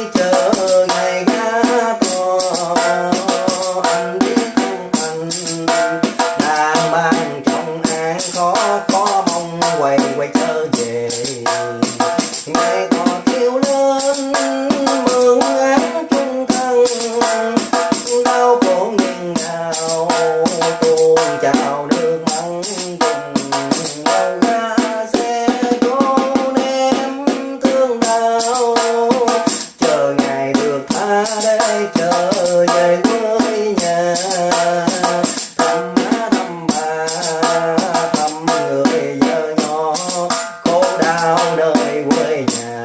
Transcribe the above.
later. sao nơi quê nhà.